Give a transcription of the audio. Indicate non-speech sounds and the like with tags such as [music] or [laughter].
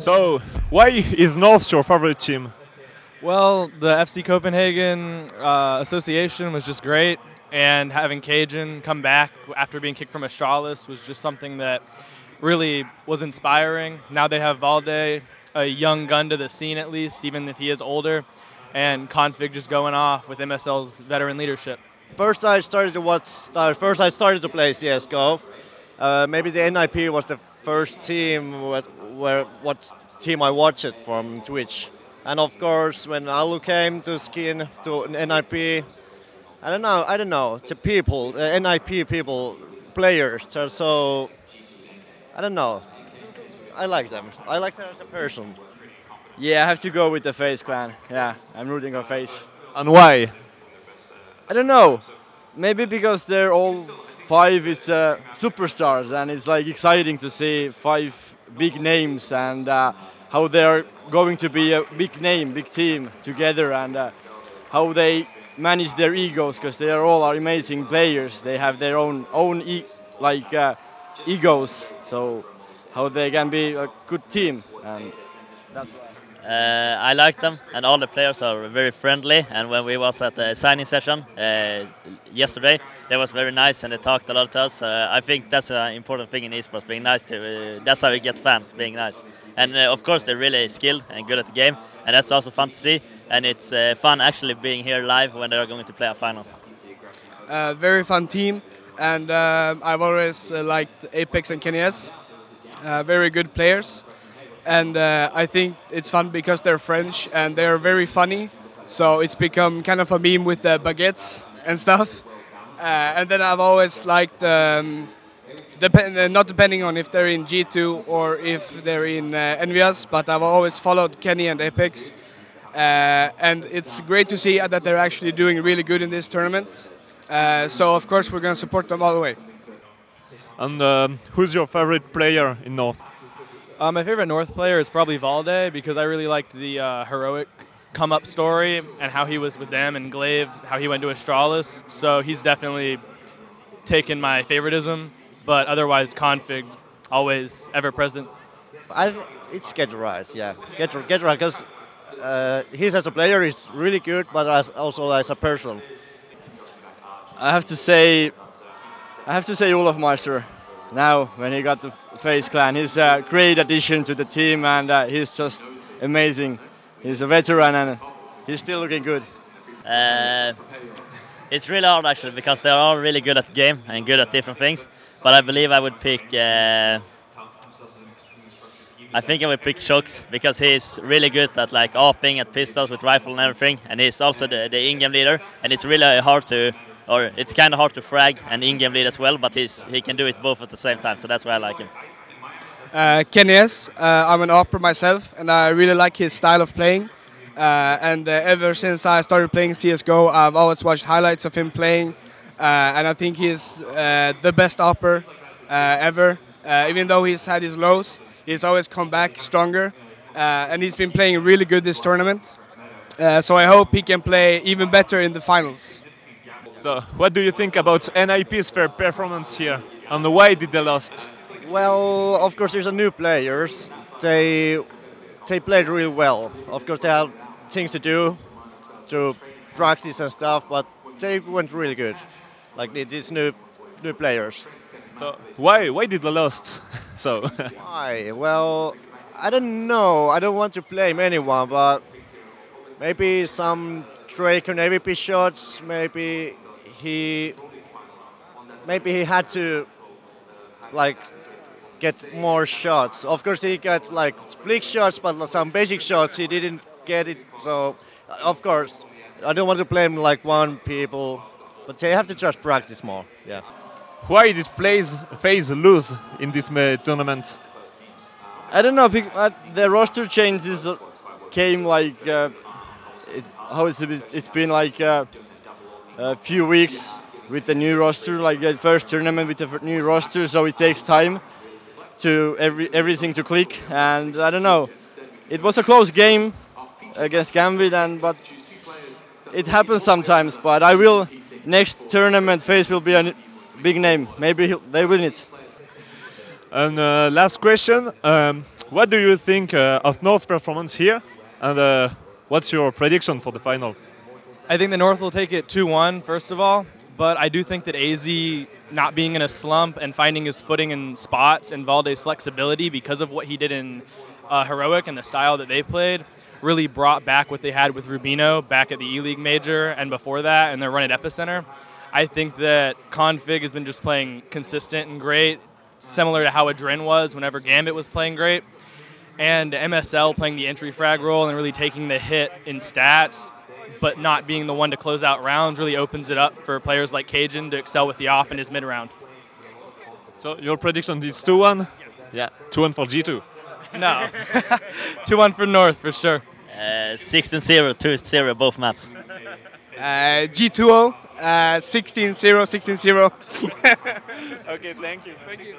So, why is North your favorite team? Well, the FC Copenhagen uh, association was just great, and having Kjaerbye come back after being kicked from Astralis was just something that really was inspiring. Now they have Valde, a young gun to the scene at least, even if he is older, and k0nfig just going off with MSL's veteran leadership. First, I started to watch. Uh, first, I started to play CS:GO. Uh, maybe the NIP was the first team where, where what team I watched from Twitch. And of course, when Alu came to skin to NIP, I don't know, I don't know, the people, uh, the NIP people, players are so, I don't know. I like them. I like them as a person. Yeah, I have to go with the FaZe clan. Yeah, I'm rooting for FaZe. And why? I don't know. Maybe because they're all five is uh, superstars, and it's like exciting to see five big names and uh, how they're going to be a big name, big team together, and uh, how they manage their egos because they are all are amazing players. They have their own own e like uh, egos, so how they can be a good team, and that's. Uh, I like them, and all the players are very friendly. And when we was at the signing session uh, yesterday, they was very nice and they talked a lot to us. Uh, I think that's an important thing in esports, being nice to. Uh, that's how you get fans, being nice. And uh, of course, they're really skilled and good at the game, and that's also fun to see. And it's uh, fun actually being here live when they are going to play a final. very fun team, and I've always liked Apex and Kenny S. very good players and uh, I think it's fun because they're French and they're very funny. So it's become kind of a meme with the baguettes and stuff. Uh, and then I've always liked, um, depend uh, not depending on if they're in G2 or if they're in uh, but I've always followed Kenny and Apex. Uh, and it's great to see that they're actually doing really good in this tournament. Uh, so of course we're going to support them all the way. And um, who's your favorite player in North? Uh, my favorite North player is probably Valde because I really liked the uh, heroic come up story and how he was with them and gla1ve, how he went to Astralis. So he's definitely taken my favoritism, but otherwise k0nfig always ever present. I it's GeT_RiGhT, yeah, Get Get Right because uh, he's as a player is really good, but as also as a person. I have to say, I have to say olofmeister now when he got the FaZe Clan. He's a great addition to the team and uh, he's just amazing. He's a veteran and he's still looking good. Uh, it's really hard actually because they're all really good at the game and good at different things. But I believe I would pick. Uh, I think I would pick shox because he's really good at like opening at pistols with rifle and everything, and he's also the, the in-game leader. And it's really hard to or it's kind of hard to frag and in-game lead as well, but he's he can do it both at the same time, so that's why I like him. Uh, Kenny S. Uh, I'm an AWPer myself, and I really like his style of playing. Uh, and uh, ever since I started playing CS:GO, I've always watched highlights of him playing, and I think he's the best AWPer ever. even though he's had his lows, he's always come back stronger, and he's been playing really good this tournament. so I hope he can play even better in the finals. So, what do you think about NIP's fair performance here, and why did they lost? Well, of course, there's a new players. They they played really well. Of course, they have things to do to practice and stuff, but they went really good. Like these new new players. So why why did they lost? [laughs] so [laughs] why? Well, I don't know. I don't want to blame anyone, but maybe some Drake and AWP shots, maybe he maybe he had to like get more shots. Of course, he got like flick shots, but some basic shots he didn't get it. So, of course, I don't want to blame like one people, but they have to just practice more. Yeah. Why did FaZe, FaZe lose in this tournament? I don't know. Uh, the roster changes came like uh, it, how it's it's been like. Uh, a few weeks with the new roster, like the first tournament with the new roster, so it takes time to every everything to click. And I don't know, it was a close game against Gambit, and but it happens sometimes. But I will next tournament FaZe will be a big name. Maybe they win it. And uh, last question: um, What do you think uh, of North performance here? And uh, what's your prediction for the final? I think the North will take it 2-1 first of all, but I do think that aizy not being in a slump and finding his footing in spots and Valde's flexibility because of what he did in uh, Heroic and the style that they played really brought back what they had with RUBINO back at the E League Major and before that and their run at Epicenter. I think that k0nfig has been just playing consistent and great, similar to how AdreN was whenever Gambit was playing great. And MSL playing the entry frag role and really taking the hit in stats, but not being the one to close out rounds really opens it up for players like Kjaerbye to excel with the op in his mid round. So your prediction is 2-1? Yeah. 2-1 for G2. No. [laughs] 2 1 for North for sure. Uh, 16 0, 2 0, both maps. Uh, G2O, uh, 16-0, 16-0. [laughs] okay, thank you. Thank you.